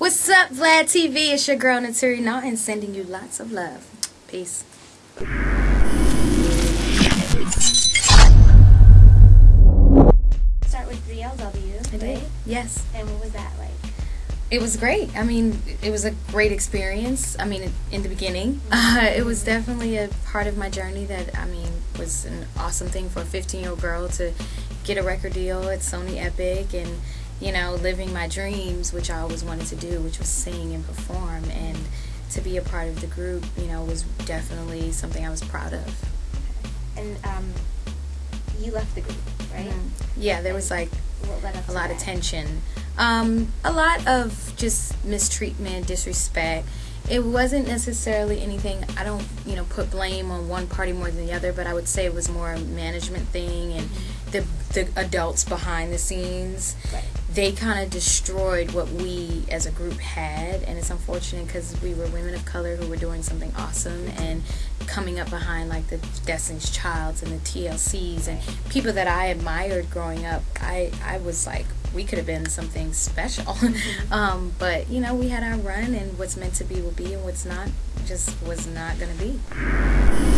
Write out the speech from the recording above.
What's up, Vlad TV? It's your girl Naturi Naughton sending you lots of love. Peace. Start with 3LW, I did. right? Yes. And what was that like? It was great. I mean, it was a great experience. I mean, in the beginning, uh, it was definitely a part of my journey that, I mean, was an awesome thing for a 15 year old girl to get a record deal at Sony Epic and, you know, living my dreams, which I always wanted to do, which was sing and perform. And to be a part of the group, you know, was definitely something I was proud of. And um, you left the group, right? Mhm. Yeah, there was like What led up a to lot of tension, um, a lot of just mistreatment, disrespect. It wasn't necessarily anything. I don't, you know, put blame on one party more than the other, but I would say it was more a management thing and mm-hmm. the the adults behind the scenes. Right. They kind of destroyed what we as a group had, and it's unfortunate because we were women of color who were doing something awesome mm-hmm. and coming up behind like the Destiny's Childs and the TLCs and people that I admired growing up. I I was like, we could have been something special, um, but you know, we had our run, and what's meant to be will be, and what's not just was not gonna be.